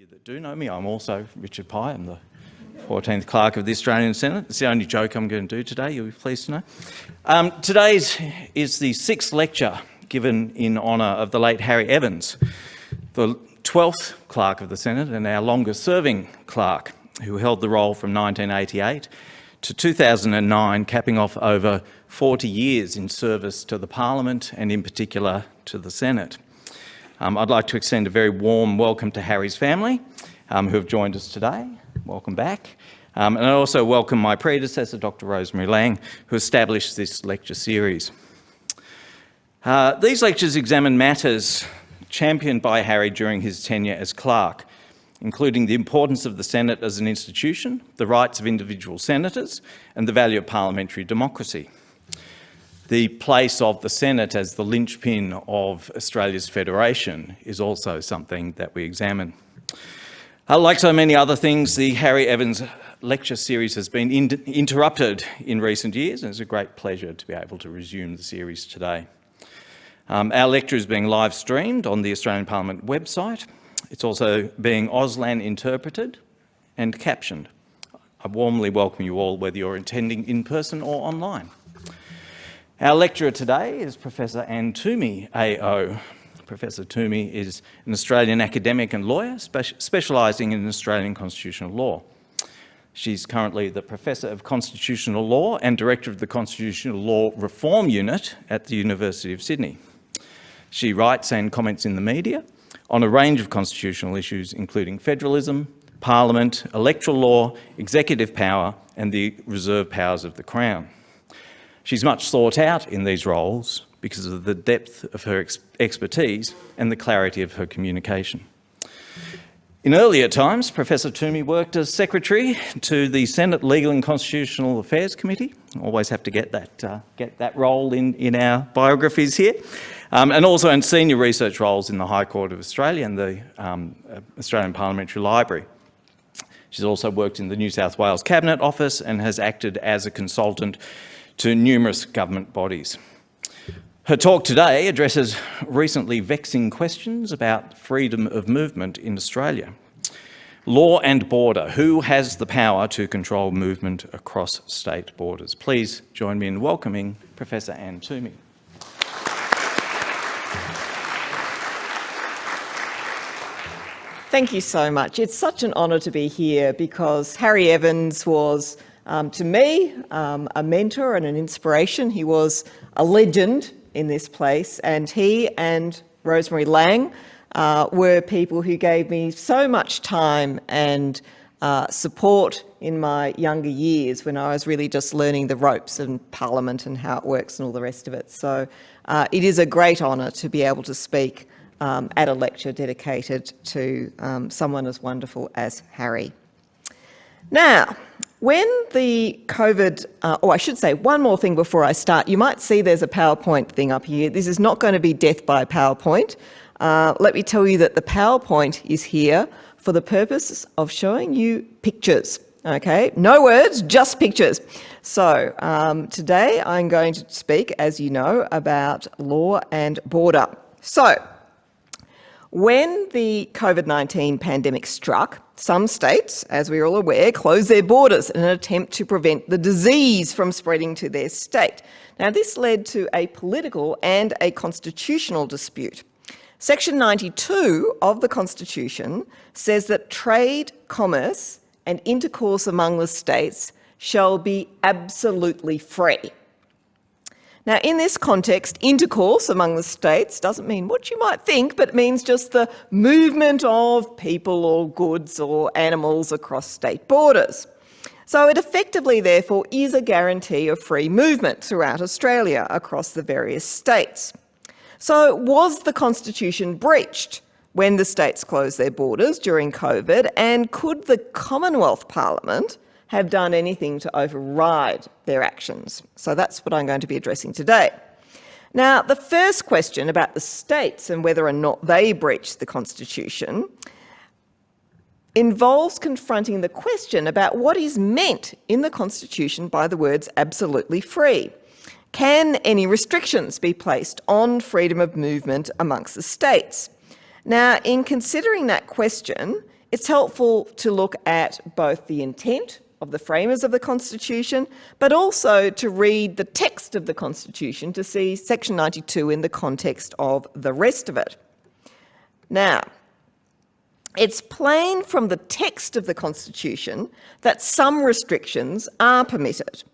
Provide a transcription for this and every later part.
you that do know me, I'm also Richard Pye. I'm the 14th Clerk of the Australian Senate. It's the only joke I'm going to do today, you'll be pleased to know. Um, today's is the sixth lecture given in honour of the late Harry Evans, the 12th Clerk of the Senate and our longest serving Clerk, who held the role from 1988 to 2009, capping off over 40 years in service to the Parliament and in particular to the Senate. Um, I'd like to extend a very warm welcome to Harry's family um, who have joined us today. Welcome back. Um, and I also welcome my predecessor, Dr Rosemary Laing, who established this lecture series. Uh, these lectures examine matters championed by Harry during his tenure as clerk, including the importance of the Senate as an institution, the rights of individual senators, and the value of parliamentary democracy the place of the Senate as the linchpin of Australia's federation is also something that we examine. Uh, like so many other things, the Harry Evans lecture series has been in interrupted in recent years and it's a great pleasure to be able to resume the series today. Um, our lecture is being live streamed on the Australian Parliament website. It's also being Auslan interpreted and captioned. I warmly welcome you all, whether you're attending in person or online. Our lecturer today is Professor Anne Twomey, AO. Professor Twomey is an Australian academic and lawyer spe specialising in Australian constitutional law. She's currently the Professor of Constitutional Law and Director of the Constitutional Law Reform Unit at the University of Sydney. She writes and comments in the media on a range of constitutional issues, including federalism, parliament, electoral law, executive power, and the reserve powers of the Crown. She's much sought out in these roles because of the depth of her ex expertise and the clarity of her communication. In earlier times, Professor Twomey worked as Secretary to the Senate Legal and Constitutional Affairs Committee. Always have to get that, uh, get that role in, in our biographies here. Um, and also in senior research roles in the High Court of Australia and the um, Australian Parliamentary Library. She's also worked in the New South Wales Cabinet Office and has acted as a consultant to numerous government bodies. Her talk today addresses recently vexing questions about freedom of movement in Australia. Law and border, who has the power to control movement across state borders? Please join me in welcoming Professor Anne Twomey. Thank you so much. It's such an honour to be here because Harry Evans was um, to me, um, a mentor and an inspiration. He was a legend in this place and he and Rosemary Laing uh, were people who gave me so much time and uh, support in my younger years when I was really just learning the ropes and Parliament and how it works and all the rest of it. So uh, it is a great honour to be able to speak um, at a lecture dedicated to um, someone as wonderful as Harry. Now, when the COVID, uh, or I should say one more thing before I start, you might see there's a PowerPoint thing up here. This is not going to be death by PowerPoint. Uh, let me tell you that the PowerPoint is here for the purpose of showing you pictures. Okay, no words, just pictures. So um, today I'm going to speak, as you know, about law and border. So when the COVID-19 pandemic struck, some states, as we're all aware, closed their borders in an attempt to prevent the disease from spreading to their state. Now, this led to a political and a constitutional dispute. Section 92 of the Constitution says that trade, commerce and intercourse among the states shall be absolutely free. Now, in this context, intercourse among the states doesn't mean what you might think, but means just the movement of people or goods or animals across state borders. So it effectively, therefore, is a guarantee of free movement throughout Australia across the various states. So was the Constitution breached when the states closed their borders during COVID, and could the Commonwealth Parliament have done anything to override their actions. So that's what I'm going to be addressing today. Now, the first question about the states and whether or not they breached the Constitution involves confronting the question about what is meant in the Constitution by the words absolutely free. Can any restrictions be placed on freedom of movement amongst the states? Now, in considering that question, it's helpful to look at both the intent of the framers of the Constitution, but also to read the text of the Constitution to see section 92 in the context of the rest of it. Now, it's plain from the text of the Constitution that some restrictions are permitted.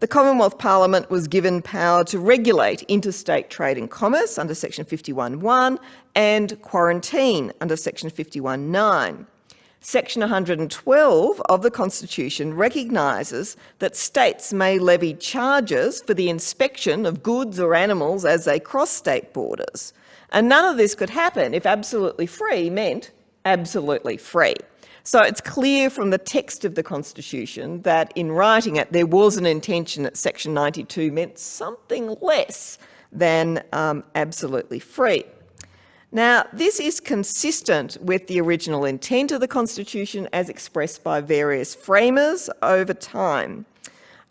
The Commonwealth Parliament was given power to regulate interstate trade and commerce under section 51.1 and quarantine under section 51.9. Section 112 of the Constitution recognises that states may levy charges for the inspection of goods or animals as they cross state borders. And none of this could happen if absolutely free meant absolutely free. So it's clear from the text of the Constitution that in writing it, there was an intention that Section 92 meant something less than um, absolutely free. Now, this is consistent with the original intent of the Constitution as expressed by various framers over time.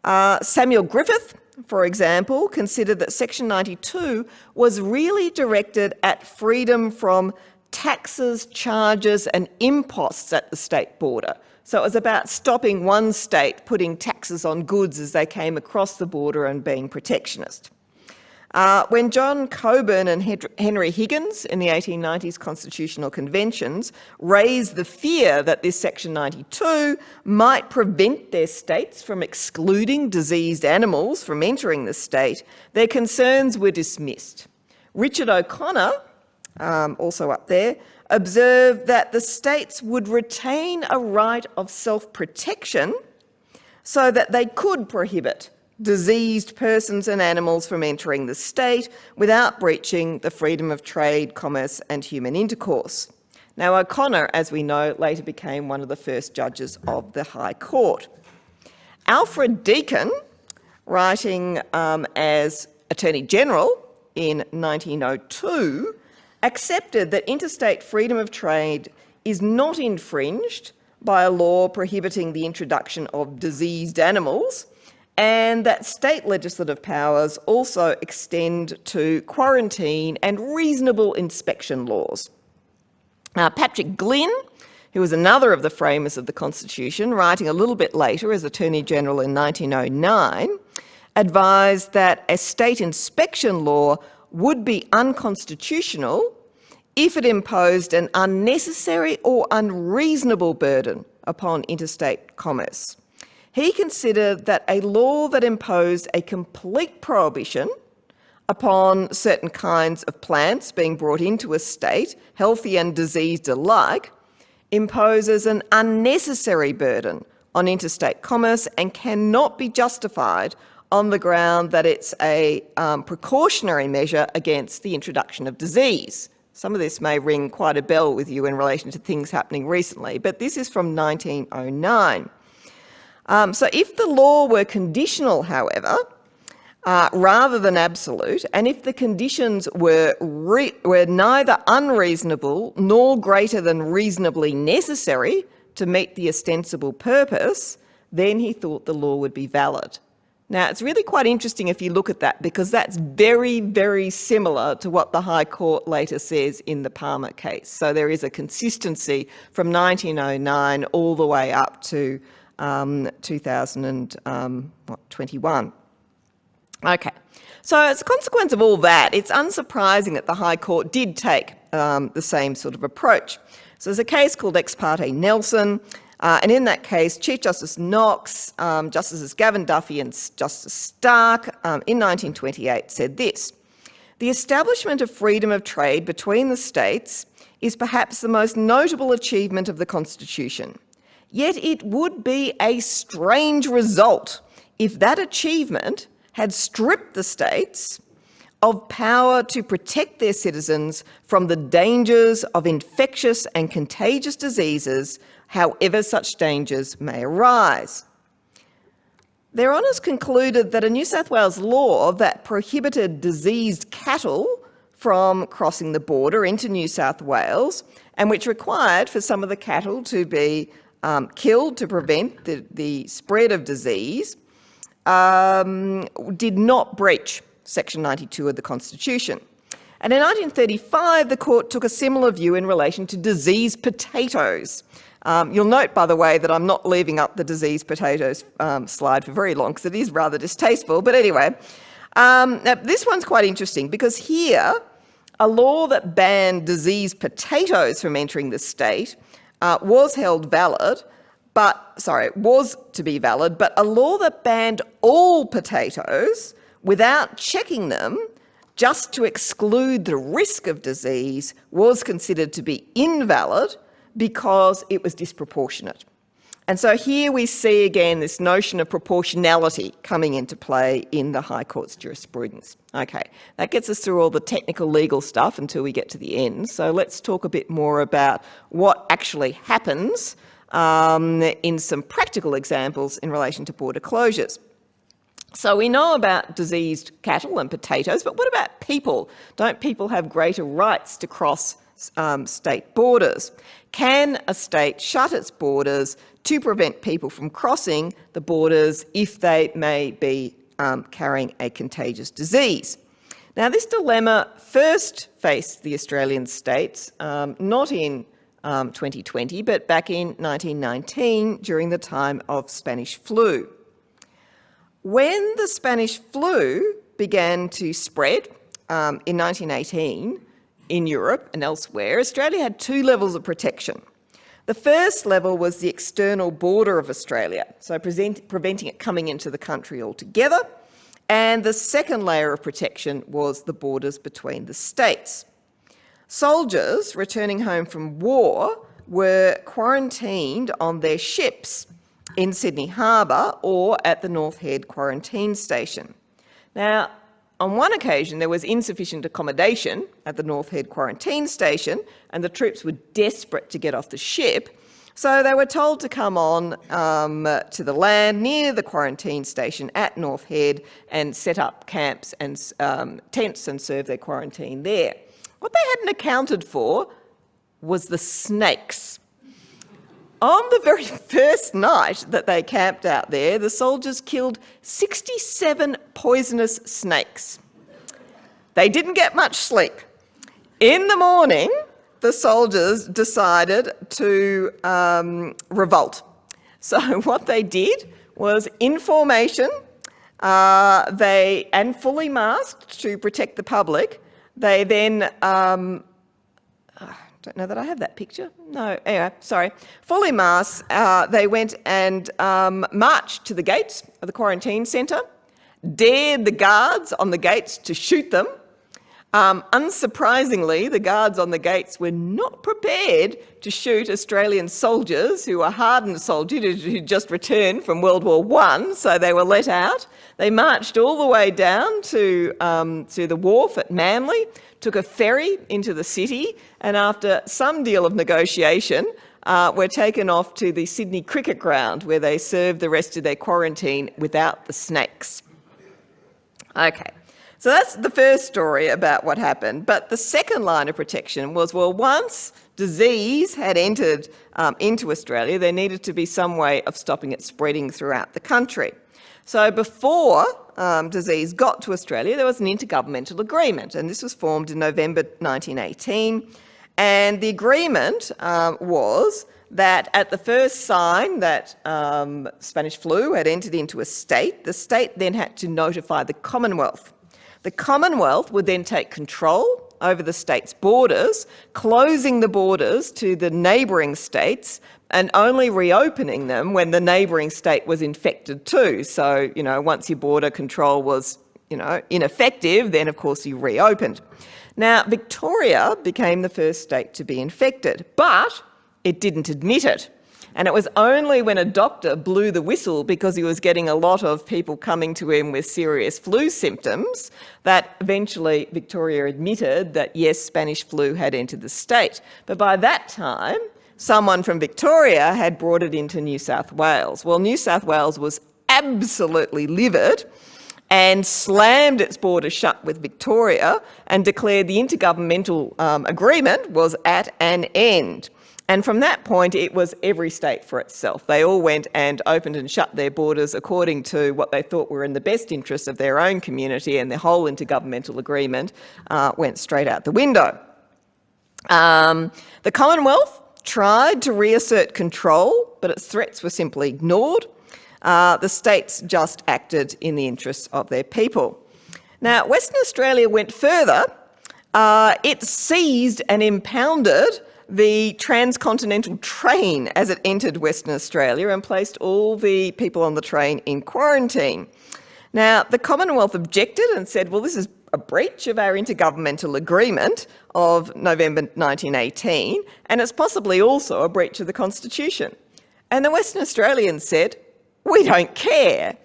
Uh, Samuel Griffith, for example, considered that Section 92 was really directed at freedom from taxes, charges and imposts at the state border. So it was about stopping one state putting taxes on goods as they came across the border and being protectionist. Uh, when John Cockburn and Henry Higgins in the 1890s constitutional conventions raised the fear that this section 92 might prevent their states from excluding diseased animals from entering the state, their concerns were dismissed. Richard O'Connor, um, also up there, observed that the states would retain a right of self-protection so that they could prohibit diseased persons and animals from entering the state without breaching the freedom of trade, commerce and human intercourse. Now O'Connor, as we know, later became one of the first judges of the High Court. Alfred Deakin, writing um, as Attorney General in 1902, accepted that interstate freedom of trade is not infringed by a law prohibiting the introduction of diseased animals and that state legislative powers also extend to quarantine and reasonable inspection laws. Uh, Patrick Glynn, who was another of the framers of the Constitution, writing a little bit later as Attorney General in 1909, advised that a state inspection law would be unconstitutional if it imposed an unnecessary or unreasonable burden upon interstate commerce. He considered that a law that imposed a complete prohibition upon certain kinds of plants being brought into a state, healthy and diseased alike, imposes an unnecessary burden on interstate commerce and cannot be justified on the ground that it's a um, precautionary measure against the introduction of disease. Some of this may ring quite a bell with you in relation to things happening recently, but this is from 1909. Um, so if the law were conditional, however, uh, rather than absolute, and if the conditions were, were neither unreasonable nor greater than reasonably necessary to meet the ostensible purpose, then he thought the law would be valid. Now, it's really quite interesting if you look at that because that's very, very similar to what the High Court later says in the Palmer case. So there is a consistency from 1909 all the way up to um, 2021. Um, okay, so as a consequence of all that, it's unsurprising that the High Court did take um, the same sort of approach. So there's a case called Ex parte Nelson, uh, and in that case, Chief Justice Knox, um, Justices Gavan Duffy and Justice Starke um, in 1928 said this, the establishment of freedom of trade between the states is perhaps the most notable achievement of the Constitution. Yet it would be a strange result if that achievement had stripped the states of power to protect their citizens from the dangers of infectious and contagious diseases, however such dangers may arise. Their honours concluded that a New South Wales law that prohibited diseased cattle from crossing the border into New South Wales and which required for some of the cattle to be um, killed to prevent the, the spread of disease um, did not breach Section 92 of the Constitution. And in 1935, the court took a similar view in relation to disease potatoes. Um, you'll note, by the way, that I'm not leaving up the disease potatoes um, slide for very long because it is rather distasteful. But anyway, um, this one's quite interesting because here, a law that banned disease potatoes from entering the state uh, was held valid, but, sorry, was to be valid, but a law that banned all potatoes without checking them just to exclude the risk of disease was considered to be invalid because it was disproportionate. And so here we see again this notion of proportionality coming into play in the High Court's jurisprudence. Okay, that gets us through all the technical legal stuff until we get to the end. So let's talk a bit more about what actually happens um, in some practical examples in relation to border closures. So we know about diseased cattle and potatoes, but what about people? Don't people have greater rights to cross um, state borders? Can a state shut its borders to prevent people from crossing the borders if they may be um, carrying a contagious disease. Now, this dilemma first faced the Australian states, um, not in um, 2020, but back in 1919 during the time of Spanish flu. When the Spanish flu began to spread um, in 1918 in Europe and elsewhere, Australia had two levels of protection. The first level was the external border of Australia, so present, preventing it coming into the country altogether. And the second layer of protection was the borders between the states. Soldiers returning home from war were quarantined on their ships in Sydney Harbour or at the North Head quarantine station. Now, on one occasion, there was insufficient accommodation at the North Head quarantine station and the troops were desperate to get off the ship. So they were told to come on um, to the land near the quarantine station at North Head and set up camps and um, tents and serve their quarantine there. What they hadn't accounted for was the snakes. On the very first night that they camped out there, the soldiers killed 67 poisonous snakes. They didn't get much sleep. In the morning, the soldiers decided to um, revolt. So what they did was in formation, uh, they and fully masked to protect the public. They then um, don't know that I have that picture. No, anyway, sorry. Fully masked, uh, they went and um, marched to the gates of the quarantine centre, dared the guards on the gates to shoot them. Um, unsurprisingly, the guards on the gates were not prepared to shoot Australian soldiers who were hardened soldiers who just returned from World War I, so they were let out. They marched all the way down to, um, to the wharf at Manly, took a ferry into the city, and after some deal of negotiation, uh, were taken off to the Sydney Cricket Ground where they served the rest of their quarantine without the snakes. Okay, so that's the first story about what happened. But the second line of protection was, well, once disease had entered um, into Australia, there needed to be some way of stopping it spreading throughout the country. So before um, disease got to Australia, there was an intergovernmental agreement, and this was formed in November 1918. And the agreement um, was that at the first sign that um, Spanish flu had entered into a state, the state then had to notify the Commonwealth. The Commonwealth would then take control over the state's borders, closing the borders to the neighbouring states and only reopening them when the neighbouring state was infected too. So, you know, once your border control was, you know, ineffective, then of course you reopened. Now, Victoria became the first state to be infected, but it didn't admit it. And it was only when a doctor blew the whistle because he was getting a lot of people coming to him with serious flu symptoms that eventually Victoria admitted that yes, Spanish flu had entered the state. But by that time, someone from Victoria had brought it into New South Wales. Well, New South Wales was absolutely livid and slammed its border shut with Victoria and declared the intergovernmental um, agreement was at an end. And from that point, it was every state for itself. They all went and opened and shut their borders according to what they thought were in the best interests of their own community, and the whole intergovernmental agreement uh, went straight out the window. Um, the Commonwealth tried to reassert control, but its threats were simply ignored. Uh, the states just acted in the interests of their people. Now, Western Australia went further. Uh, it seized and impounded the transcontinental train as it entered Western Australia and placed all the people on the train in quarantine. Now, the Commonwealth objected and said, well, this is a breach of our intergovernmental agreement of November 1918, and it's possibly also a breach of the Constitution. And the Western Australians said, we don't care.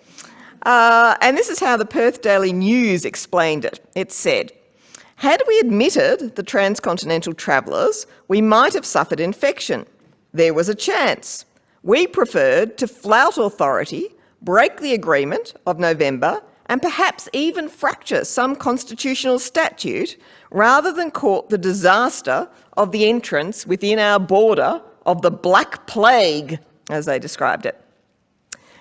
Uh, and this is how the Perth Daily News explained it. It said, had we admitted the transcontinental travellers, we might have suffered infection. There was a chance. We preferred to flout authority, break the agreement of November, and perhaps even fracture some constitutional statute rather than court the disaster of the entrance within our border of the Black Plague, as they described it.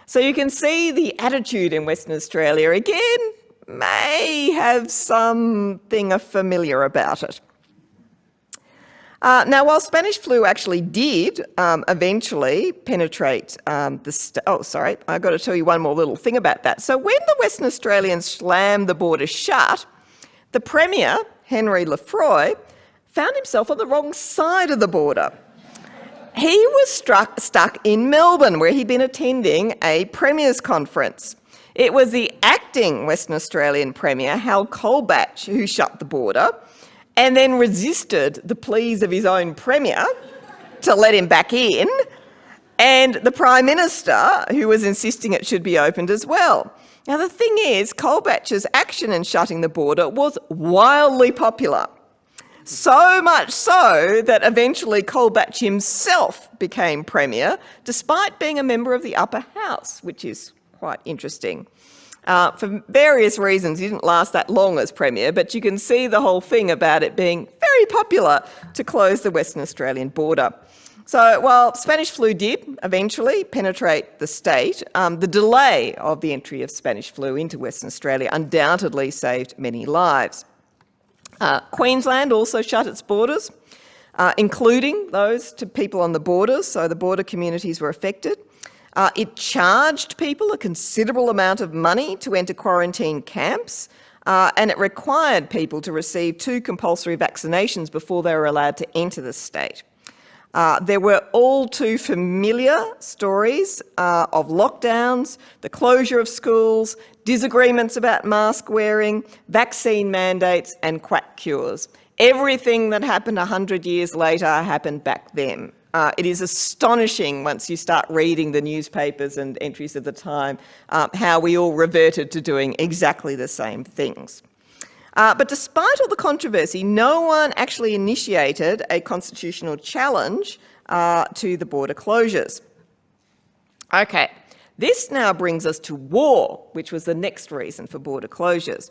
So you can see the attitude in Western Australia again may have something familiar about it. Uh, now, while Spanish flu actually did um, eventually penetrate um, the... oh, sorry, I've got to tell you one more little thing about that. So when the Western Australians slammed the border shut, the Premier, Henry Lefroy, found himself on the wrong side of the border. He was struck, stuck in Melbourne, where he'd been attending a Premier's conference. It was the acting Western Australian Premier, Hal Colbatch, who shut the border and then resisted the pleas of his own Premier to let him back in, and the Prime Minister, who was insisting it should be opened as well. Now, the thing is, Colbatch's action in shutting the border was wildly popular. So much so that eventually Colbatch himself became Premier, despite being a member of the upper house, which is quite interesting. Uh, for various reasons, he didn't last that long as Premier, but you can see the whole thing about it being very popular to close the Western Australian border. So while Spanish flu did eventually penetrate the state, um, the delay of the entry of Spanish flu into Western Australia undoubtedly saved many lives. Uh, Queensland also shut its borders, uh, including those to people on the borders, so the border communities were affected. Uh, it charged people a considerable amount of money to enter quarantine camps, uh, and it required people to receive two compulsory vaccinations before they were allowed to enter the state. Uh, there were all too familiar stories uh, of lockdowns, the closure of schools, disagreements about mask wearing, vaccine mandates and quack cures. Everything that happened 100 years later happened back then. Uh, it is astonishing once you start reading the newspapers and entries of the time uh, how we all reverted to doing exactly the same things. Uh, but despite all the controversy, no one actually initiated a constitutional challenge uh, to the border closures. Okay, this now brings us to war, which was the next reason for border closures.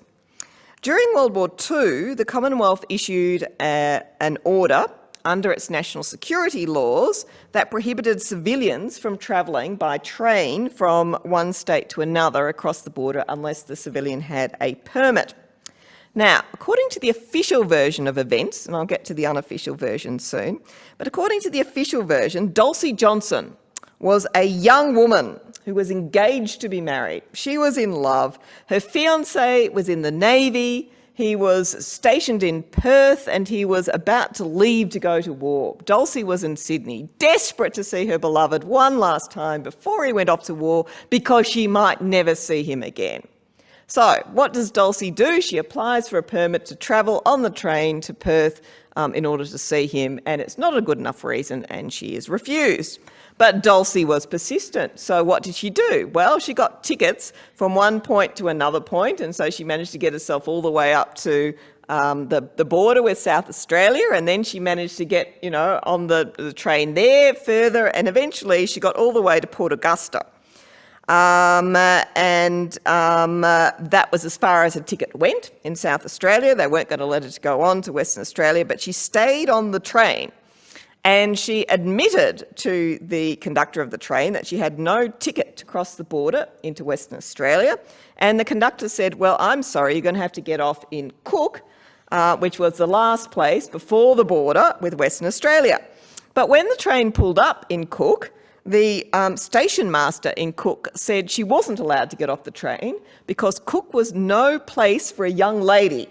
During World War II, the Commonwealth issued a, an order under its national security laws that prohibited civilians from travelling by train from one state to another across the border unless the civilian had a permit. Now, according to the official version of events, and I'll get to the unofficial version soon, but according to the official version, Dulcie Johnson was a young woman who was engaged to be married. She was in love. Her fiance was in the Navy. He was stationed in Perth and he was about to leave to go to war. Dulcie was in Sydney, desperate to see her beloved one last time before he went off to war because she might never see him again. So what does Dulcie do? She applies for a permit to travel on the train to Perth um, in order to see him and it's not a good enough reason and she is refused. But Dulcie was persistent. So what did she do? Well, she got tickets from one point to another point, and so she managed to get herself all the way up to um, the, the border with South Australia, and then she managed to get, you know, on the, the train there further, and eventually she got all the way to Port Augusta. Um, and um, uh, that was as far as a ticket went in South Australia. They weren't going to let her to go on to Western Australia, but she stayed on the train and she admitted to the conductor of the train that she had no ticket to cross the border into Western Australia. And the conductor said, well, I'm sorry, you're going to have to get off in Cook, uh, which was the last place before the border with Western Australia. But when the train pulled up in Cook, the um, station master in Cook said she wasn't allowed to get off the train because Cook was no place for a young lady.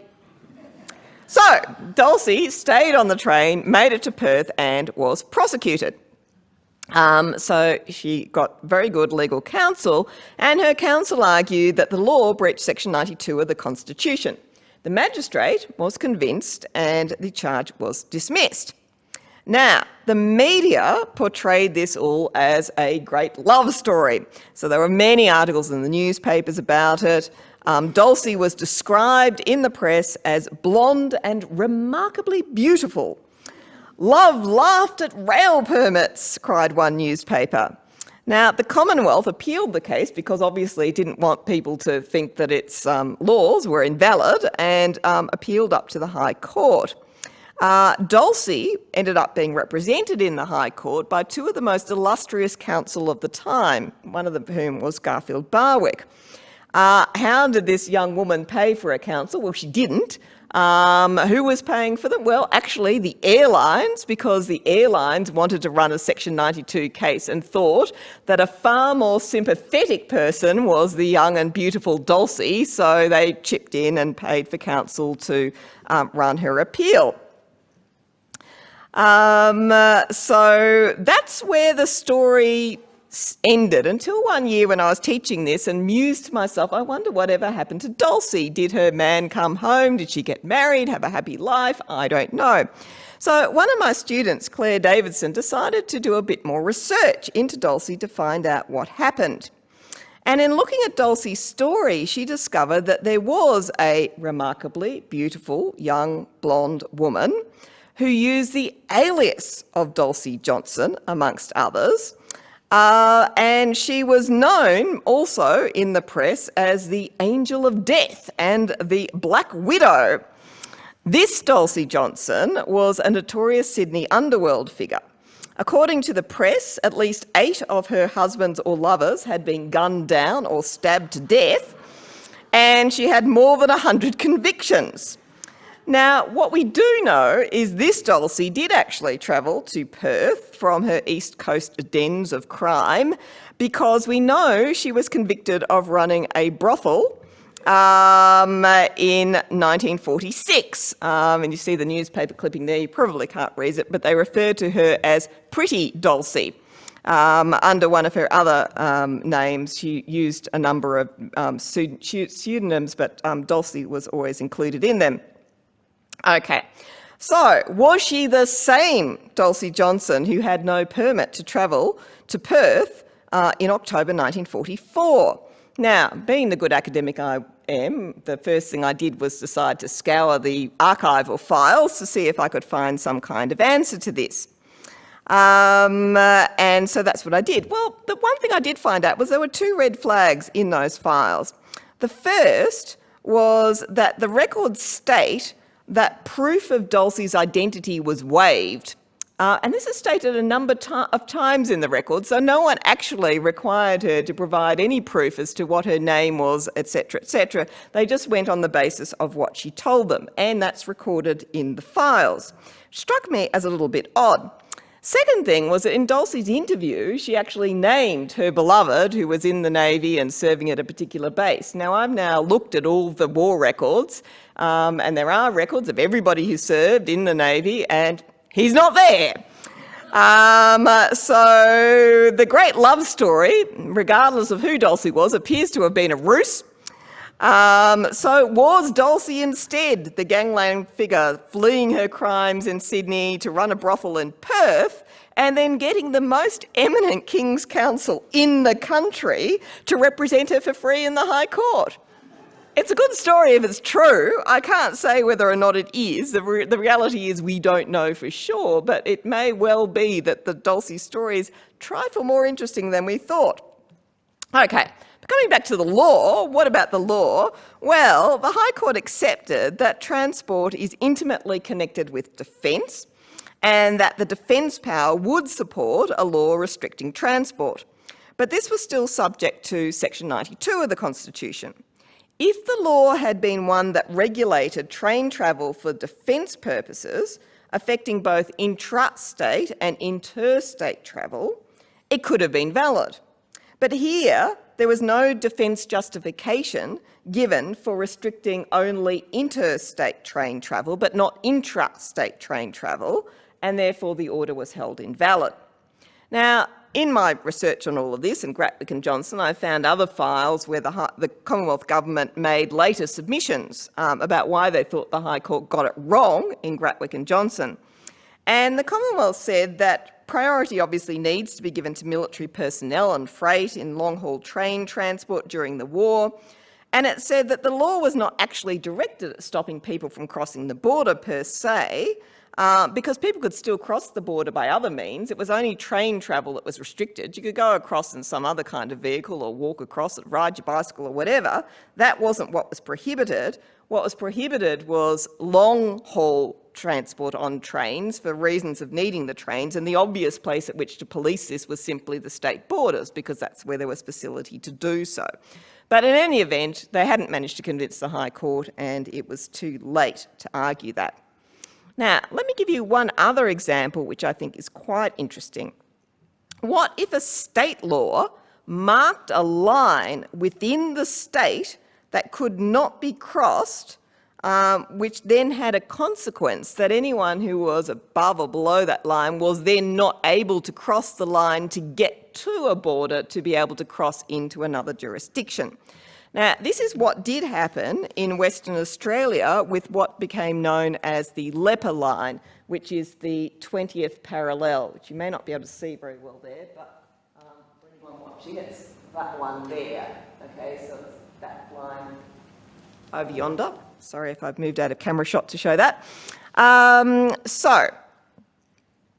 So Dulcie stayed on the train, made it to Perth and was prosecuted. Um, so she got very good legal counsel and her counsel argued that the law breached section 92 of the constitution. The magistrate was convinced and the charge was dismissed. Now, the media portrayed this all as a great love story. So there were many articles in the newspapers about it. Um, Dulcie was described in the press as blonde and remarkably beautiful. Love laughed at rail permits, cried one newspaper. Now, the Commonwealth appealed the case because obviously it didn't want people to think that its um, laws were invalid and um, appealed up to the High Court. Uh, Dulcie ended up being represented in the High Court by two of the most illustrious counsel of the time, one of whom was Garfield Barwick. Uh, how did this young woman pay for a counsel? Well, she didn't. Um, who was paying for them? Well, actually the airlines, because the airlines wanted to run a Section 92 case and thought that a far more sympathetic person was the young and beautiful Dulcie, so they chipped in and paid for counsel to um, run her appeal. Um, uh, so that's where the story ended until one year when I was teaching this and mused to myself, I wonder whatever happened to Dulcie. Did her man come home? Did she get married, have a happy life? I don't know. So one of my students, Claire Davidson, decided to do a bit more research into Dulcie to find out what happened. And in looking at Dulcie's story, she discovered that there was a remarkably beautiful young blonde woman who used the alias of Dulcie Johnson, amongst others. Uh, and she was known also in the press as the Angel of Death and the Black Widow. This Dulcie Johnson was a notorious Sydney underworld figure. According to the press, at least eight of her husbands or lovers had been gunned down or stabbed to death, and she had more than 100 convictions. Now, what we do know is this Dulcie did actually travel to Perth from her East Coast dens of crime because we know she was convicted of running a brothel um, in 1946. Um, and you see the newspaper clipping there, you probably can't read it, but they refer to her as Pretty Dulcie. Um, under one of her other um, names, she used a number of um, pseudonyms, but um, Dulcie was always included in them. Okay, so was she the same Dulcie Johnson who had no permit to travel to Perth uh, in October 1944? Now, being the good academic I am, the first thing I did was decide to scour the archival files to see if I could find some kind of answer to this. Um, uh, and so that's what I did. Well, the one thing I did find out was there were two red flags in those files. The first was that the records state that proof of Dulcie's identity was waived. Uh, and this is stated a number of times in the record, so no one actually required her to provide any proof as to what her name was, etc., etc. They just went on the basis of what she told them, and that's recorded in the files. Struck me as a little bit odd. Second thing was that in Dulcie's interview, she actually named her beloved who was in the Navy and serving at a particular base. Now, I've now looked at all the war records, um, and there are records of everybody who served in the Navy, and he's not there. Um, so the great love story, regardless of who Dulcie was, appears to have been a ruse. Um, so was Dulcie instead the gangland figure fleeing her crimes in Sydney to run a brothel in Perth and then getting the most eminent King's Counsel in the country to represent her for free in the High Court? It's a good story if it's true. I can't say whether or not it is. The, re the reality is we don't know for sure, but it may well be that the Dulcie story is trifle more interesting than we thought. Okay, Coming back to the law, what about the law? Well, the High Court accepted that transport is intimately connected with defence and that the defence power would support a law restricting transport. But this was still subject to section 92 of the Constitution. If the law had been one that regulated train travel for defence purposes, affecting both intrastate and interstate travel, it could have been valid. But here, there was no defence justification given for restricting only interstate train travel, but not intrastate train travel, and therefore the order was held invalid. Now, in my research on all of this, and Gratwick and Johnson, I found other files where the, the Commonwealth Government made later submissions um, about why they thought the High Court got it wrong in Gratwick and Johnson. And the Commonwealth said that priority obviously needs to be given to military personnel and freight in long-haul train transport during the war. And it said that the law was not actually directed at stopping people from crossing the border per se, uh, because people could still cross the border by other means. It was only train travel that was restricted. You could go across in some other kind of vehicle or walk across it, ride your bicycle or whatever. That wasn't what was prohibited. What was prohibited was long-haul transport on trains for reasons of needing the trains, and the obvious place at which to police this was simply the state borders, because that's where there was facility to do so. But in any event, they hadn't managed to convince the High Court, and it was too late to argue that. Now, let me give you one other example which I think is quite interesting. What if a state law marked a line within the state that could not be crossed, um, which then had a consequence that anyone who was above or below that line was then not able to cross the line to get to a border to be able to cross into another jurisdiction. Now, this is what did happen in Western Australia with what became known as the Leper Line, which is the 20th parallel, which you may not be able to see very well there, but um, anyone watching, it's that one there. Okay, so it's that line over yonder. Sorry if I've moved out of camera shot to show that. Um, so,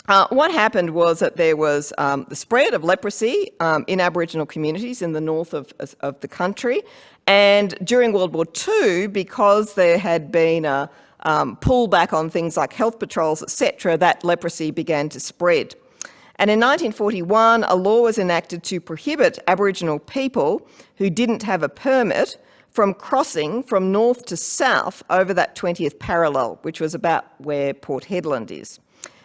uh, what happened was that there was um, the spread of leprosy um, in Aboriginal communities in the north of, of, the country. And during World War II, because there had been a um, pullback on things like health patrols, etc., that leprosy began to spread. And in 1941, a law was enacted to prohibit Aboriginal people who didn't have a permit from crossing from north to south over that 20th parallel, which was about where Port Hedland is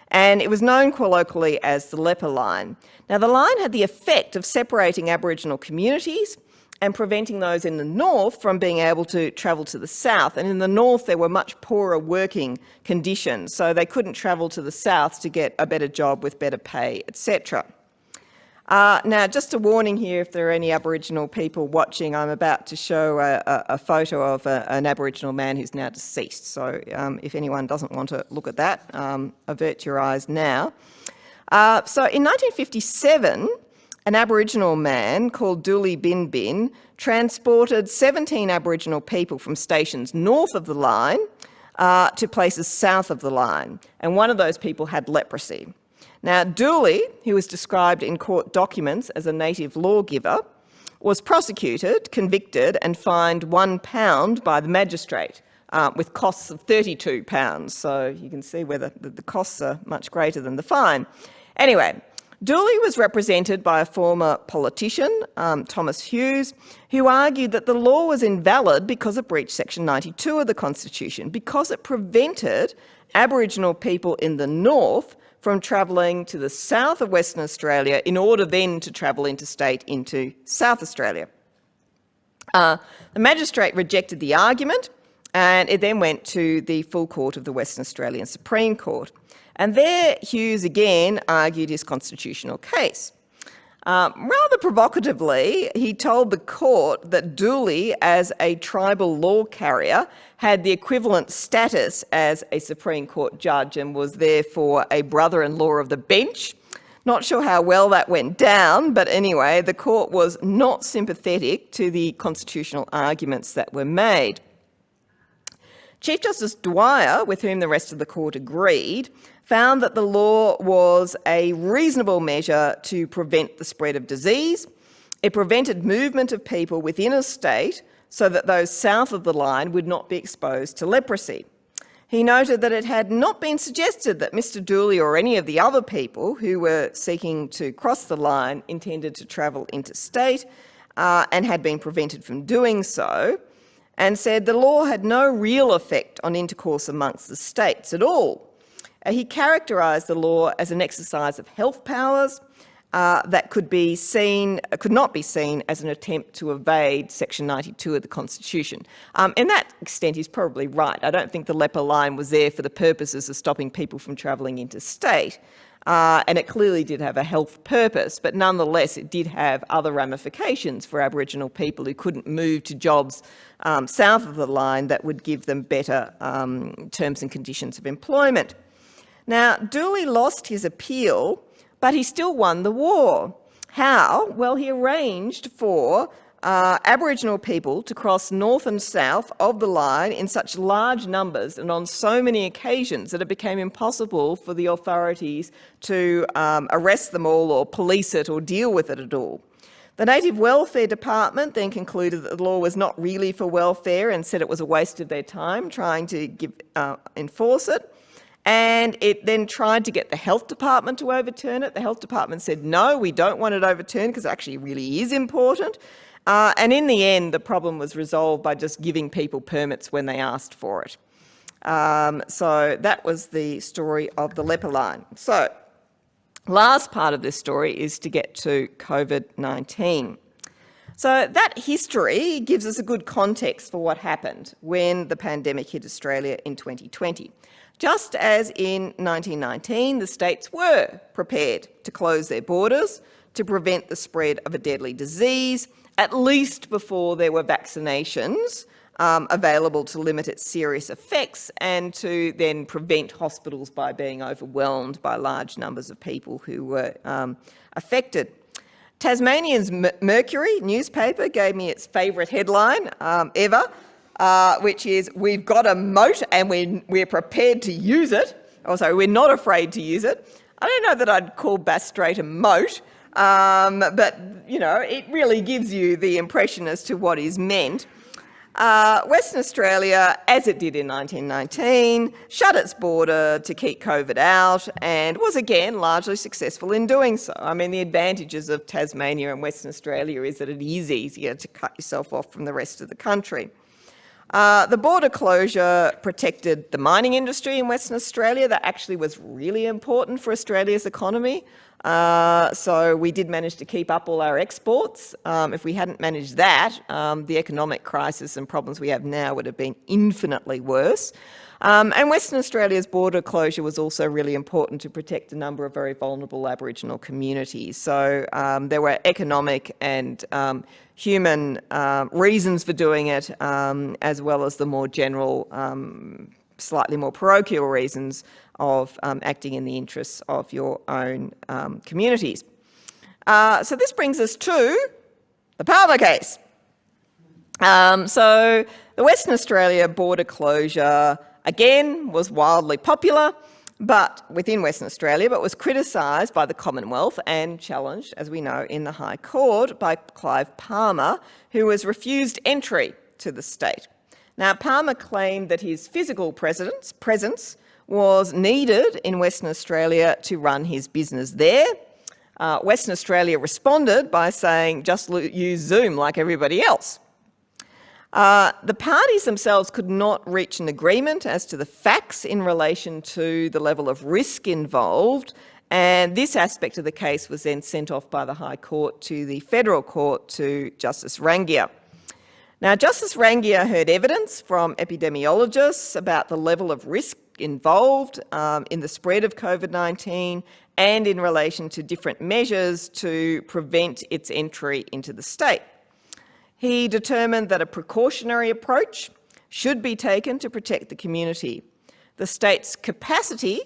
and it was known colloquially as the leper line. Now the line had the effect of separating Aboriginal communities and preventing those in the north from being able to travel to the south. And in the north, there were much poorer working conditions, so they couldn't travel to the south to get a better job with better pay, etc. Uh, now, just a warning here, if there are any Aboriginal people watching, I'm about to show a, a, a photo of a, an Aboriginal man who's now deceased. So um, if anyone doesn't want to look at that, um, avert your eyes now. Uh, so in 1957, an Aboriginal man called Dooley Bin Bin transported 17 Aboriginal people from stations north of the line uh, to places south of the line. And one of those people had leprosy. Now, Dooley, who was described in court documents as a native lawgiver, was prosecuted, convicted and fined one pound by the magistrate uh, with costs of 32 pounds. So you can see whether the, the costs are much greater than the fine. Anyway, Dooley was represented by a former politician, um, Thomas Hughes, who argued that the law was invalid because it breached section 92 of the Constitution, because it prevented Aboriginal people in the north from travelling to the south of Western Australia in order then to travel interstate into South Australia. Uh, the magistrate rejected the argument and it then went to the full court of the Western Australian Supreme Court. And there Hughes again argued his constitutional case. Um, rather provocatively, he told the court that Dooley, as a tribal law carrier, had the equivalent status as a Supreme Court judge and was therefore a brother-in-law of the bench. Not sure how well that went down, but anyway, the court was not sympathetic to the constitutional arguments that were made. Chief Justice Dwyer, with whom the rest of the court agreed, found that the law was a reasonable measure to prevent the spread of disease. It prevented movement of people within a state so that those south of the line would not be exposed to leprosy. He noted that it had not been suggested that Mr Dooley or any of the other people who were seeking to cross the line intended to travel interstate uh, and had been prevented from doing so, and said the law had no real effect on intercourse amongst the states at all, he characterised the law as an exercise of health powers uh, that could be seen, could not be seen as an attempt to evade Section 92 of the Constitution. Um, in that extent, he's probably right. I don't think the leper line was there for the purposes of stopping people from travelling interstate. Uh, and it clearly did have a health purpose, but nonetheless it did have other ramifications for Aboriginal people who couldn't move to jobs um, south of the line that would give them better um, terms and conditions of employment. Now, Dooley lost his appeal but he still won the war. How? Well, he arranged for uh, Aboriginal people to cross north and south of the line in such large numbers and on so many occasions that it became impossible for the authorities to um, arrest them all or police it or deal with it at all. The Native Welfare Department then concluded that the law was not really for welfare and said it was a waste of their time trying to give, uh, enforce it. And it then tried to get the health department to overturn it. The health department said, no, we don't want it overturned because it actually really is important. Uh, and in the end, the problem was resolved by just giving people permits when they asked for it. Um, so that was the story of the leper line. So last part of this story is to get to COVID-19. So that history gives us a good context for what happened when the pandemic hit Australia in 2020. Just as in 1919, the states were prepared to close their borders to prevent the spread of a deadly disease, at least before there were vaccinations um, available to limit its serious effects and to then prevent hospitals by being overwhelmed by large numbers of people who were um, affected. Tasmanian's Mercury newspaper gave me its favourite headline um, ever, uh, which is we've got a moat and we're, we're prepared to use it. Also, we're not afraid to use it. I don't know that I'd call Bass Strait a moat, um, but you know, it really gives you the impression as to what is meant. Uh, Western Australia, as it did in 1919, shut its border to keep COVID out and was again largely successful in doing so. I mean, the advantages of Tasmania and Western Australia is that it is easier to cut yourself off from the rest of the country. Uh, the border closure protected the mining industry in Western Australia. That actually was really important for Australia's economy. Uh, so we did manage to keep up all our exports. Um, if we hadn't managed that, um, the economic crisis and problems we have now would have been infinitely worse. Um, and Western Australia's border closure was also really important to protect a number of very vulnerable Aboriginal communities. So um, there were economic and um, human uh, reasons for doing it, um, as well as the more general, um, slightly more parochial reasons of um, acting in the interests of your own communities. Uh, so this brings us to the Palmer case. so the Western Australia border closure again was wildly popular but within Western Australia, but was criticised by the Commonwealth and challenged, as we know, in the High Court by Clive Palmer, who was refused entry to the state. Now, Palmer claimed that his physical presence, presence was needed in Western Australia to run his business there. Uh, Western Australia responded by saying, just use Zoom like everybody else. Uh, the parties themselves could not reach an agreement as to the facts in relation to the level of risk involved, and this aspect of the case was then sent off by the High Court to the Federal Court to Justice Rangiah. Now, Justice Rangiah heard evidence from epidemiologists about the level of risk involved um, in the spread of COVID-19 and in relation to different measures to prevent its entry into the state. He determined that a precautionary approach should be taken to protect the community. The state's capacity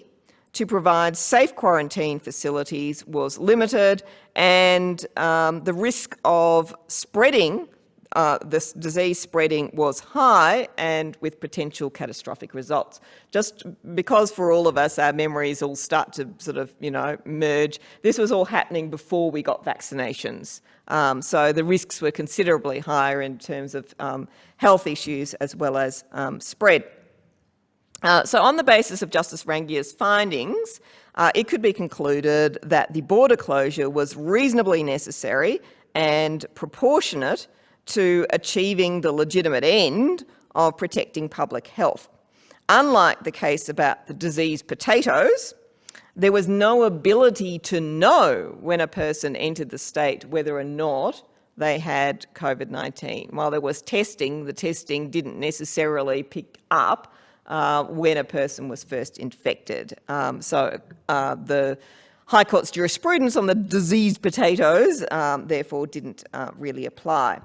to provide safe quarantine facilities was limited and um, the risk of spreading uh, this disease spreading was high and with potential catastrophic results. Just because for all of us, our memories all start to sort of, you know, merge. This was all happening before we got vaccinations. Um, so the risks were considerably higher in terms of um, health issues as well as um, spread. Uh, so on the basis of Justice Rangiah's findings, uh, it could be concluded that the border closure was reasonably necessary and proportionate to achieving the legitimate end of protecting public health. unlike the case about the diseased potatoes, there was no ability to know when a person entered the state whether or not they had COVID-19. While there was testing, the testing didn't necessarily pick up uh, when a person was first infected. Um, so uh, the High Court's jurisprudence on the diseased potatoes um, therefore didn't uh, really apply.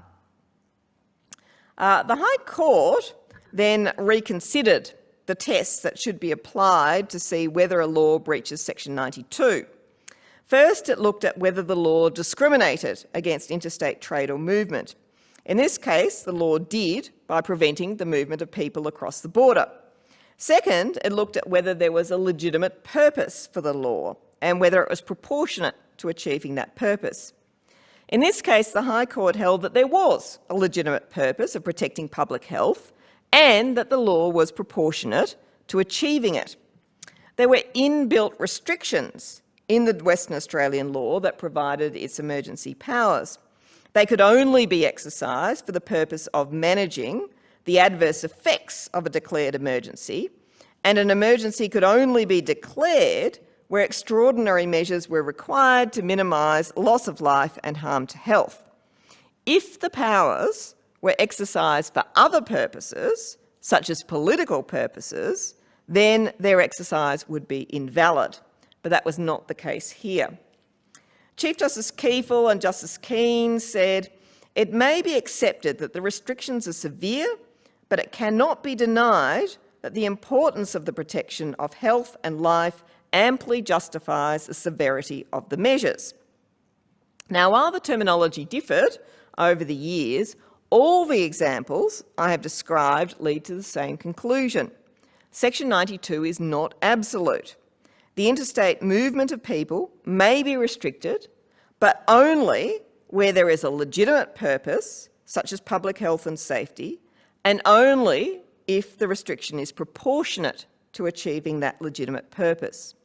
Uh, the High Court then reconsidered the tests that should be applied to see whether a law breaches section 92. First, it looked at whether the law discriminated against interstate trade or movement. In this case, the law did by preventing the movement of people across the border. Second, it looked at whether there was a legitimate purpose for the law and whether it was proportionate to achieving that purpose. In this case, the High Court held that there was a legitimate purpose of protecting public health and that the law was proportionate to achieving it. There were inbuilt restrictions in the Western Australian law that provided its emergency powers. They could only be exercised for the purpose of managing the adverse effects of a declared emergency, and an emergency could only be declared where extraordinary measures were required to minimise loss of life and harm to health. If the powers were exercised for other purposes, such as political purposes, then their exercise would be invalid but that was not the case here. Chief Justice Kiefel and Justice Keane said, it may be accepted that the restrictions are severe, but it cannot be denied that the importance of the protection of health and life amply justifies the severity of the measures. Now, while the terminology differed over the years, all the examples I have described lead to the same conclusion. Section 92 is not absolute the interstate movement of people may be restricted, but only where there is a legitimate purpose, such as public health and safety, and only if the restriction is proportionate to achieving that legitimate purpose.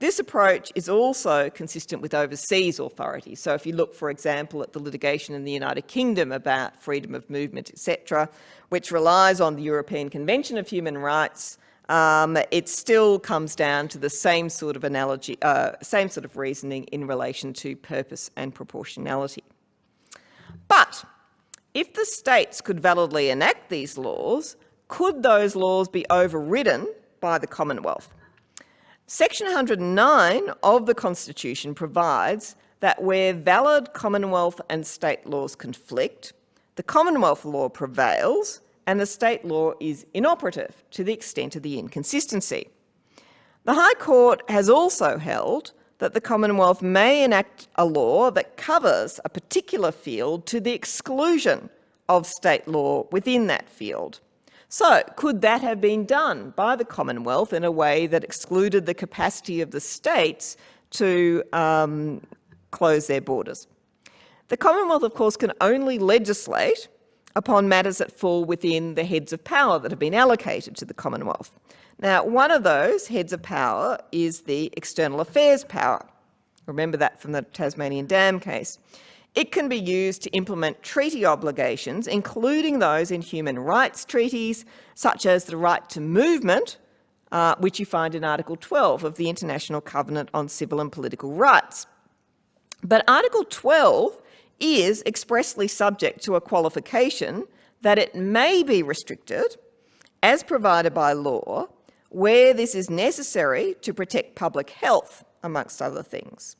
This approach is also consistent with overseas authorities. So if you look, for example, at the litigation in the United Kingdom about freedom of movement, etc., which relies on the European Convention of Human Rights, um, it still comes down to the same sort of analogy, uh, same sort of reasoning in relation to purpose and proportionality. But if the states could validly enact these laws, could those laws be overridden by the Commonwealth? Section 109 of the Constitution provides that where valid Commonwealth and state laws conflict, the Commonwealth law prevails and the state law is inoperative to the extent of the inconsistency. The High Court has also held that the Commonwealth may enact a law that covers a particular field to the exclusion of state law within that field. So could that have been done by the Commonwealth in a way that excluded the capacity of the states to um, close their borders? The Commonwealth, of course, can only legislate upon matters that fall within the heads of power that have been allocated to the Commonwealth. Now, one of those heads of power is the external affairs power. Remember that from the Tasmanian Dam case. It can be used to implement treaty obligations, including those in human rights treaties, such as the right to movement, uh, which you find in Article 12 of the International Covenant on Civil and Political Rights. But Article 12 is expressly subject to a qualification that it may be restricted, as provided by law, where this is necessary to protect public health, amongst other things.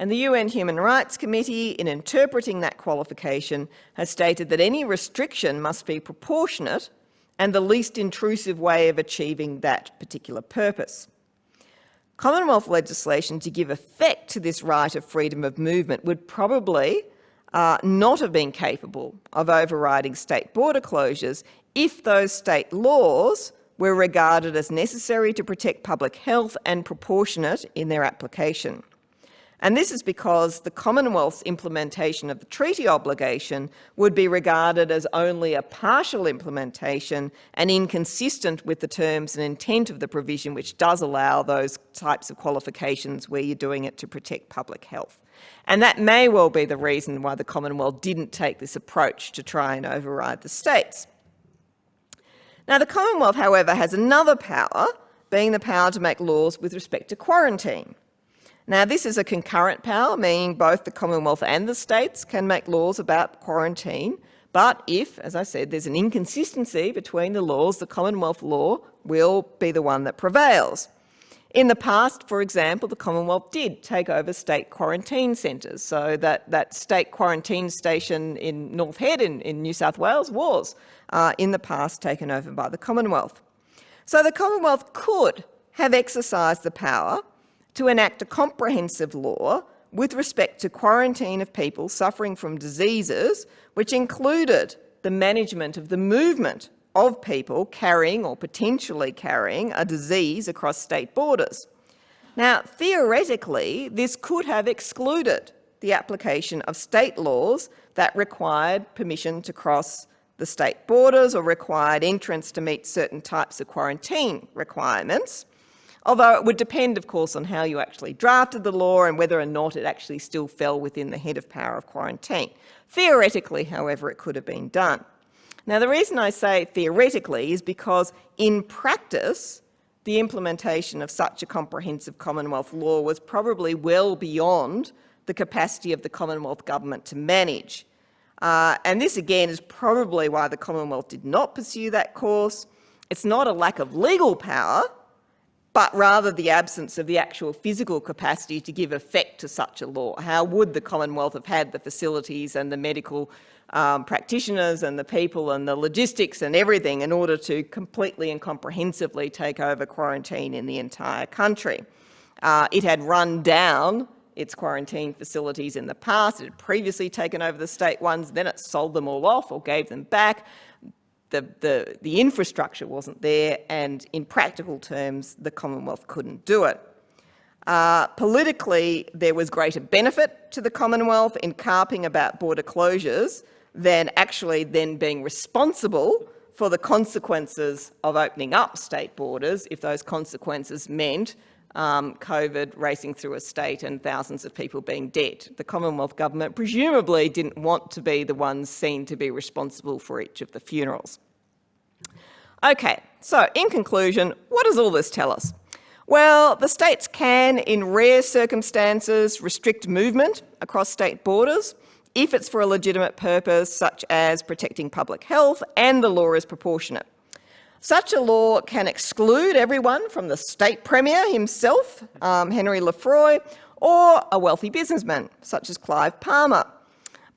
And the UN Human Rights Committee, in interpreting that qualification, has stated that any restriction must be proportionate and the least intrusive way of achieving that particular purpose. Commonwealth legislation to give effect to this right of freedom of movement would probably uh, not have been capable of overriding state border closures if those state laws were regarded as necessary to protect public health and proportionate in their application. And this is because the Commonwealth's implementation of the treaty obligation would be regarded as only a partial implementation and inconsistent with the terms and intent of the provision which does allow those types of qualifications where you're doing it to protect public health. And that may well be the reason why the Commonwealth didn't take this approach to try and override the states. Now, the Commonwealth, however, has another power, being the power to make laws with respect to quarantine. Now, this is a concurrent power, meaning both the Commonwealth and the states can make laws about quarantine. But if, as I said, there's an inconsistency between the laws, the Commonwealth law will be the one that prevails. In the past, for example, the Commonwealth did take over state quarantine centres. So that, that state quarantine station in North Head in, in New South Wales was, uh, in the past, taken over by the Commonwealth. So the Commonwealth could have exercised the power to enact a comprehensive law with respect to quarantine of people suffering from diseases, which included the management of the movement of people carrying or potentially carrying a disease across state borders. Now, theoretically, this could have excluded the application of state laws that required permission to cross the state borders or required entrance to meet certain types of quarantine requirements. Although it would depend, of course, on how you actually drafted the law and whether or not it actually still fell within the head of power of quarantine. Theoretically, however, it could have been done. Now, the reason I say theoretically is because in practice, the implementation of such a comprehensive Commonwealth law was probably well beyond the capacity of the Commonwealth government to manage. Uh, and this again is probably why the Commonwealth did not pursue that course. It's not a lack of legal power, but rather the absence of the actual physical capacity to give effect to such a law. How would the Commonwealth have had the facilities and the medical um, practitioners and the people and the logistics and everything in order to completely and comprehensively take over quarantine in the entire country? Uh, it had run down its quarantine facilities in the past. It had previously taken over the state ones, then it sold them all off or gave them back the, the, the infrastructure wasn't there and in practical terms the Commonwealth couldn't do it. Uh, politically, there was greater benefit to the Commonwealth in carping about border closures than actually then being responsible for the consequences of opening up state borders if those consequences meant um, COVID racing through a state and thousands of people being dead. The Commonwealth Government presumably didn't want to be the ones seen to be responsible for each of the funerals. Okay, so in conclusion, what does all this tell us? Well, the states can, in rare circumstances, restrict movement across state borders if it's for a legitimate purpose, such as protecting public health and the law is proportionate. Such a law can exclude everyone from the state premier himself, um, Henry Lefroy, or a wealthy businessman, such as Clive Palmer.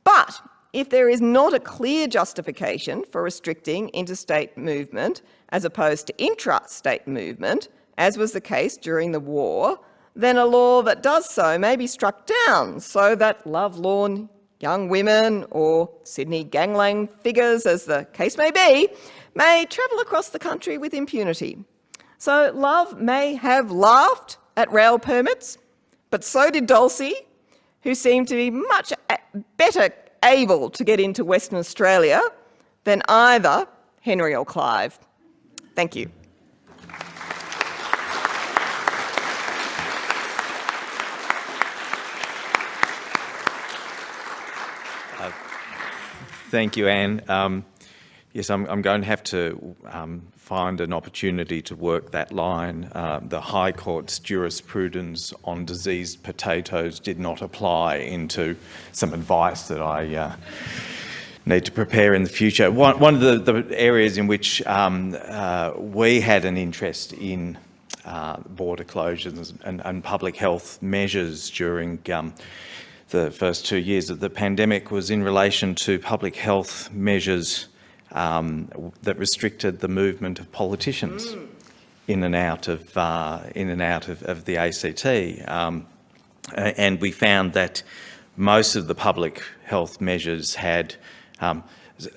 But if there is not a clear justification for restricting interstate movement as opposed to intra-state movement, as was the case during the war, then a law that does so may be struck down so that love lovelorn young women or Sydney gangland figures, as the case may be, may travel across the country with impunity. So Love may have laughed at rail permits, but so did Dulcie, who seemed to be much better able to get into Western Australia than either Henry or Clive. Thank you. Thank you, Anne. Um, Yes, I'm, I'm, going to have to um, find an opportunity to work that line. Uh, the High Court's jurisprudence on diseased potatoes did not apply into some advice that I uh, need to prepare in the future. One, one of the, the, areas in which um, uh, we had an interest in uh, border closures and, and, public health measures during um, the first two years of the pandemic was in relation to public health measures um, that restricted the movement of politicians mm. in and out of uh, in and out of, of the ACT, um, and we found that most of the public health measures had um,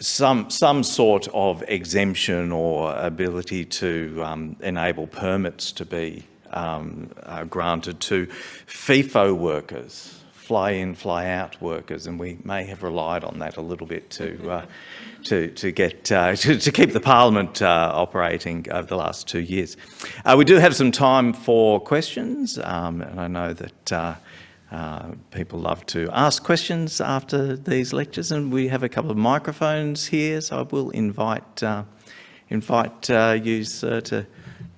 some some sort of exemption or ability to um, enable permits to be um, uh, granted to FIFO workers, fly in, fly out workers, and we may have relied on that a little bit to uh, to, to get uh, to, to, keep the parliament uh, operating over the last two years. Uh, we do have some time for questions, um, and I know that uh, uh, people love to ask questions after these lectures, and we have a couple of microphones here, so I will invite uh, invite uh, you, sir, to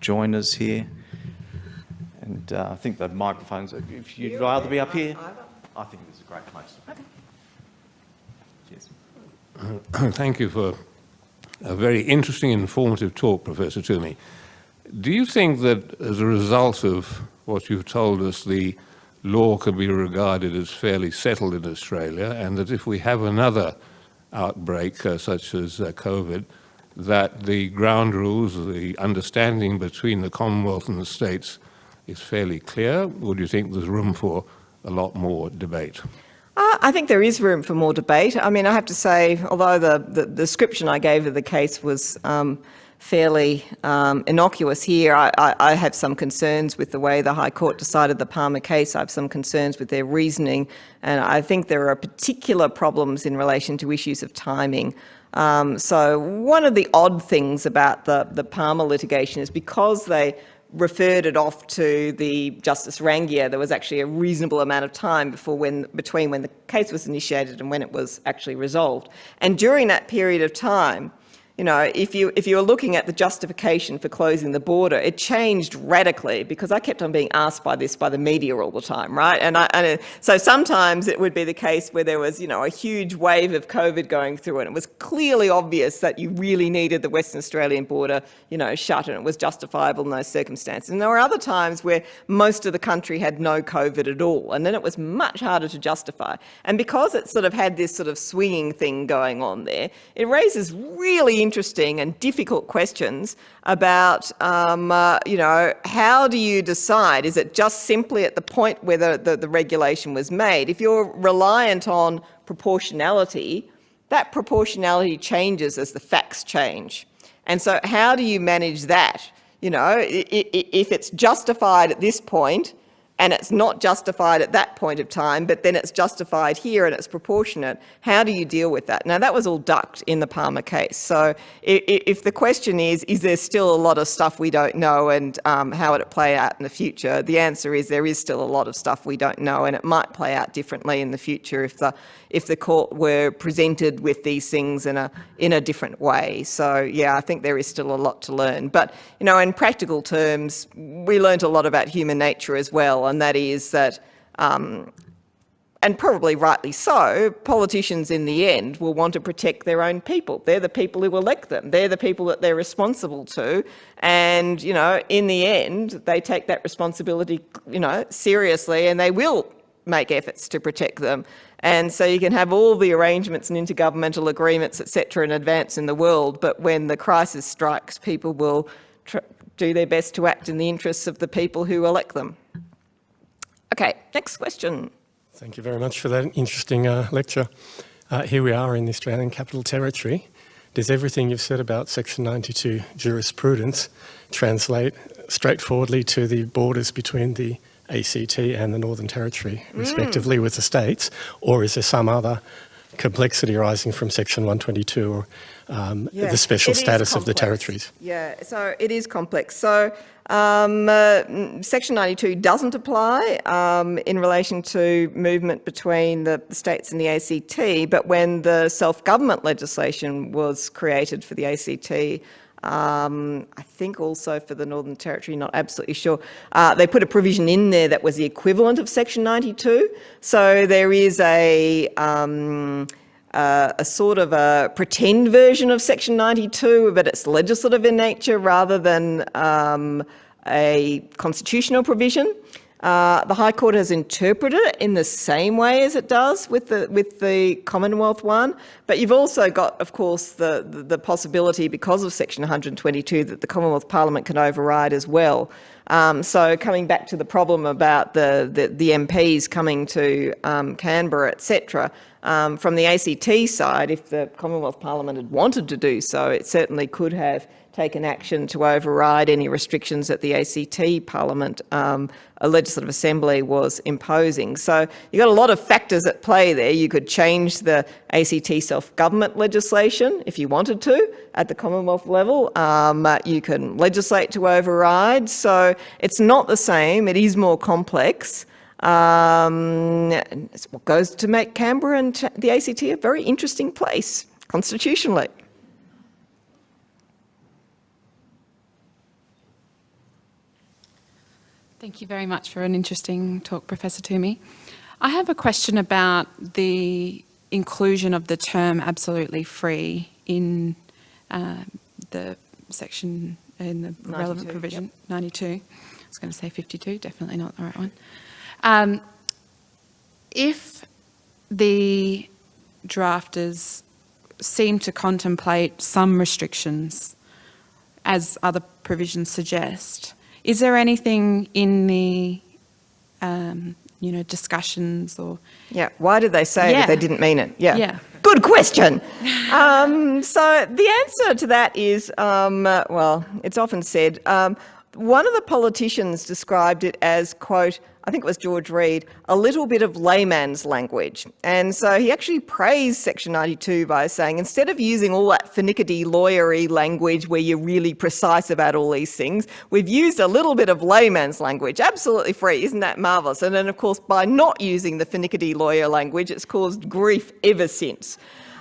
join us here. And uh, I think the microphones, if you'd rather be up here, I think this is a great place. Okay. Cheers. Thank you for a very interesting, informative talk, Professor Twomey. Do you think that as a result of what you've told us, the law can be regarded as fairly settled in Australia, and that if we have another outbreak uh, such as uh, COVID, that the ground rules, the understanding between the Commonwealth and the states is fairly clear, or do you think there's room for a lot more debate? Uh, I think there is room for more debate. I mean, I have to say, although the, the, the description I gave of the case was um, fairly um, innocuous here. I, I, I, have some concerns with the way the High Court decided the Palmer case. I have some concerns with their reasoning, and I think there are particular problems in relation to issues of timing. Um, so one of the odd things about the, the Palmer litigation is because they referred it off to the Justice Rangiah, there was actually a reasonable amount of time before when, between when the case was initiated and when it was actually resolved. And during that period of time, you know, if you if you were looking at the justification for closing the border, it changed radically because I kept on being asked by this by the media all the time, right? And, I, and so sometimes it would be the case where there was, you know, a huge wave of COVID going through, and it was clearly obvious that you really needed the Western Australian border, you know, shut, and it was justifiable in those circumstances. And there were other times where most of the country had no COVID at all, and then it was much harder to justify. And because it sort of had this sort of swinging thing going on there, it raises really interesting and difficult questions about, um, uh, you know, how do you decide? Is it just simply at the point where the, the, the regulation was made? If you're reliant on proportionality, that proportionality changes as the facts change. And so how do you manage that? You know, if it's justified at this point, and it's not justified at that point of time, but then it's justified here and it's proportionate. How do you deal with that? Now, that was all ducked in the Palmer case. So if the question is, is there still a lot of stuff we don't know and um, how would it play out in the future? The answer is there is still a lot of stuff we don't know and it might play out differently in the future if the, if the court were presented with these things in a, in a different way. So yeah, I think there is still a lot to learn. But, you know, in practical terms, we learned a lot about human nature as well and that is that, um, and probably rightly so, politicians in the end will want to protect their own people. They're the people who elect them. They're the people that they're responsible to. And, you know, in the end, they take that responsibility, you know, seriously and they will make efforts to protect them. And so you can have all the arrangements and intergovernmental agreements, etc., in advance in the world, but when the crisis strikes, people will do their best to act in the interests of the people who elect them. Okay, next question. Thank you very much for that interesting uh, lecture. Uh, here we are in the Australian Capital Territory. Does everything you've said about Section 92 jurisprudence translate straightforwardly to the borders between the ACT and the Northern Territory, mm. respectively, with the states, or is there some other complexity arising from Section 122 or um, the special status of the territories? Yeah, so it is complex. So um, uh, Section 92 doesn't apply um, in relation to movement between the, the, states and the ACT, but when the self-government legislation was created for the ACT, um, I think also for the Northern Territory, not absolutely sure, uh, they put a provision in there that was the equivalent of Section 92. So there is a um, uh, a sort of a pretend version of Section 92, but it's legislative in nature rather than um, a constitutional provision. Uh, the High Court has interpreted it in the same way as it does with the with the Commonwealth one, but you've also got, of course, the, the, the possibility because of Section 122 that the Commonwealth Parliament can override as well. Um, so coming back to the problem about the, the, the MPs coming to um, Canberra, etc., um, from the ACT side, if the Commonwealth Parliament had wanted to do so, it certainly could have taken action to override any restrictions that the ACT Parliament, um, a Legislative Assembly was imposing. So you've got a lot of factors at play there. You could change the ACT self-government legislation if you wanted to at the Commonwealth level. Um, you can legislate to override. So it's not the same. It is more complex. Um, it's what goes to make Canberra and the ACT a very interesting place constitutionally. Thank you very much for an interesting talk, Professor Twomey. I have a question about the inclusion of the term absolutely free in uh, the section, in the relevant provision, yep. 92. I was going to say 52, definitely not the right one. Um, if the drafters seem to contemplate some restrictions, as other provisions suggest, is there anything in the, um, you know, discussions or Yeah, why did they say it Yeah. if they didn't mean it? Yeah. Yeah. Good question. um, so the answer to that is, um, uh, well, it's often said, um, one of the politicians described it as, quote, I think it was George Reid, a little bit of layman's language. And so he actually praised Section 92 by saying, instead of using all that finicky lawyery language where you're really precise about all these things, we've used a little bit of layman's language, absolutely free. Isn't that marvellous? And then, of course, by not using the finicky lawyer language, it's caused grief ever since.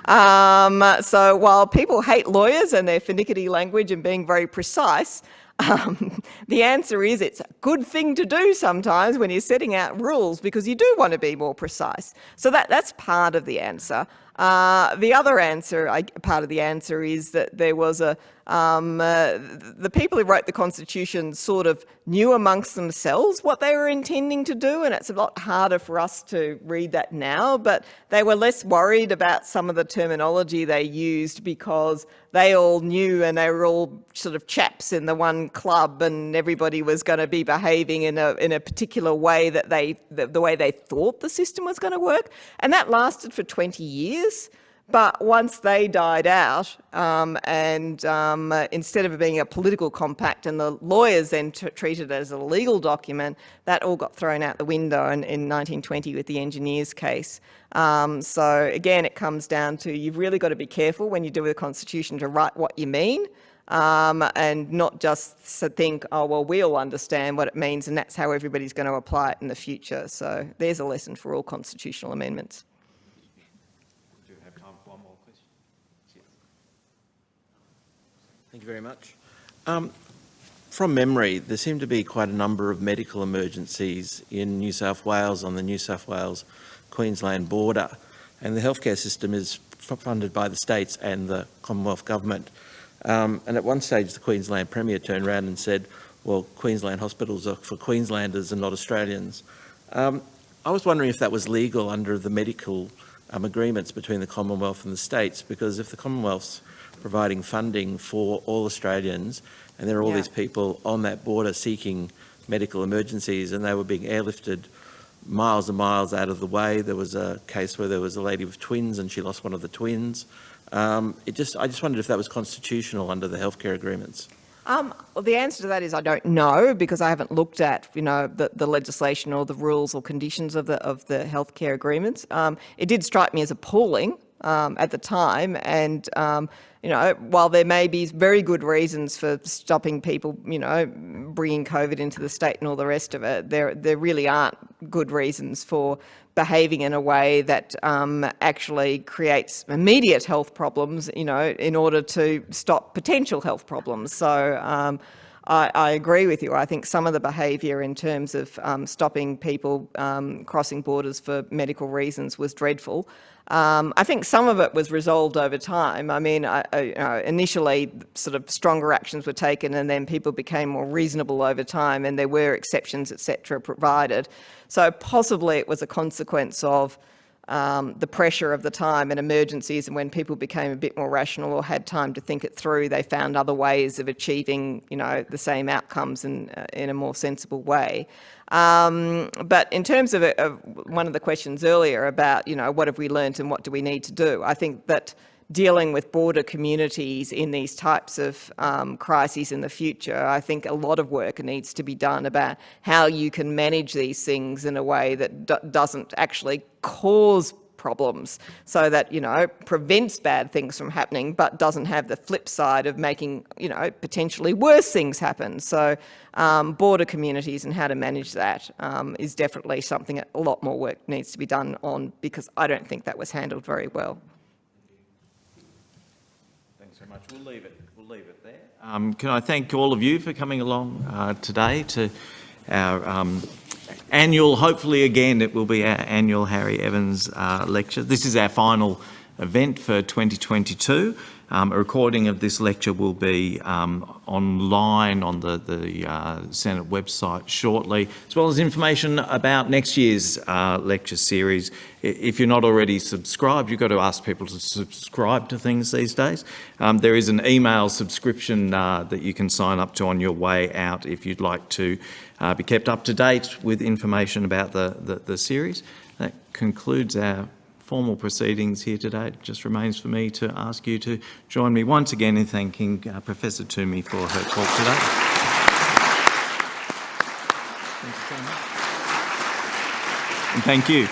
Um, so while people hate lawyers and their finicky language and being very precise, um, the answer is it's a good thing to do sometimes when you're setting out rules because you do want to be more precise. So that, that's part of the answer. Uh, the other answer, I, part of the answer is that there was a, um, uh, the people who wrote the Constitution sort of knew amongst themselves what they were intending to do, and it's a lot harder for us to read that now, but they were less worried about some of the terminology they used because they all knew and they were all sort of chaps in the one club and everybody was going to be behaving in a, in a particular way that they, the, the way they thought the system was going to work. And that lasted for 20 years. But once they died out, um, and um, uh, instead of being a political compact and the lawyers then treated it as a legal document, that all got thrown out the window in, in 1920 with the engineers case. Um, so again, it comes down to you've really got to be careful when you do with the constitution to write what you mean. Um, and not just think, oh, well, we all understand what it means and that's how everybody's going to apply it in the future. So there's a lesson for all constitutional amendments. Do you have time for one more question? Thank you very much. Um, from memory, there seem to be quite a number of medical emergencies in New South Wales on the New South Wales-Queensland border, and the healthcare system is funded by the states and the Commonwealth Government. Um, and at one stage, the Queensland Premier turned around and said, well, Queensland hospitals are for Queenslanders and not Australians. Um, I was wondering if that was legal under the medical um, agreements between the Commonwealth and the states, because if the Commonwealth's providing funding for all Australians, and there are all Yeah. these people on that border seeking medical emergencies, and they were being airlifted miles and miles out of the way. There was a case where there was a lady with twins, and she lost one of the twins. Um, it just, I just wondered if that was constitutional under the healthcare agreements. Um, well, the answer to that is I don't know because I haven't looked at you know the, the legislation or the rules or conditions of the of the healthcare agreements. Um, it did strike me as appalling um, at the time, and um, you know while there may be very good reasons for stopping people, you know, bringing COVID into the state and all the rest of it, there there really aren't good reasons for behaving in a way that um, actually creates immediate health problems, you know, in order to stop potential health problems. So um, I, I agree with you. I think some of the behaviour in terms of um, stopping people um, crossing borders for medical reasons was dreadful. Um, I think some of it was resolved over time. I mean, I, I, you know, initially sort of stronger actions were taken and then people became more reasonable over time and there were exceptions, etc., provided. So possibly it was a consequence of um, the pressure of the time and emergencies and when people became a bit more rational or had time to think it through, they found other ways of achieving, you know, the same outcomes in, uh, in a more sensible way. Um, but in terms of, of one of the questions earlier about, you know, what have we learnt and what do we need to do? I think that dealing with border communities in these types of um, crises in the future, I think a lot of work needs to be done about how you can manage these things in a way that do doesn't actually cause problems so that, you know, prevents bad things from happening but doesn't have the flip side of making, you know, potentially worse things happen. So um, border communities and how to manage that um, is definitely something that a lot more work needs to be done on because I don't think that was handled very well. Very much. We'll leave it. We'll leave it there. Um, can I thank all of you for coming along uh, today to our um, annual, hopefully again, it will be our annual Harry Evans uh, lecture. This is our final event for 2022. Um, a recording of this lecture will be um, online on the, the uh, Senate website shortly, as well as information about next year's uh, lecture series. If you're not already subscribed, you've got to ask people to subscribe to things these days. Um, there is an email subscription uh, that you can sign up to on your way out if you'd like to uh, be kept up to date with information about the, the, the series. That concludes our formal proceedings here today. It just remains for me to ask you to join me once again in thanking uh, Professor Twomey for her talk today. Thank you so much. And thank you.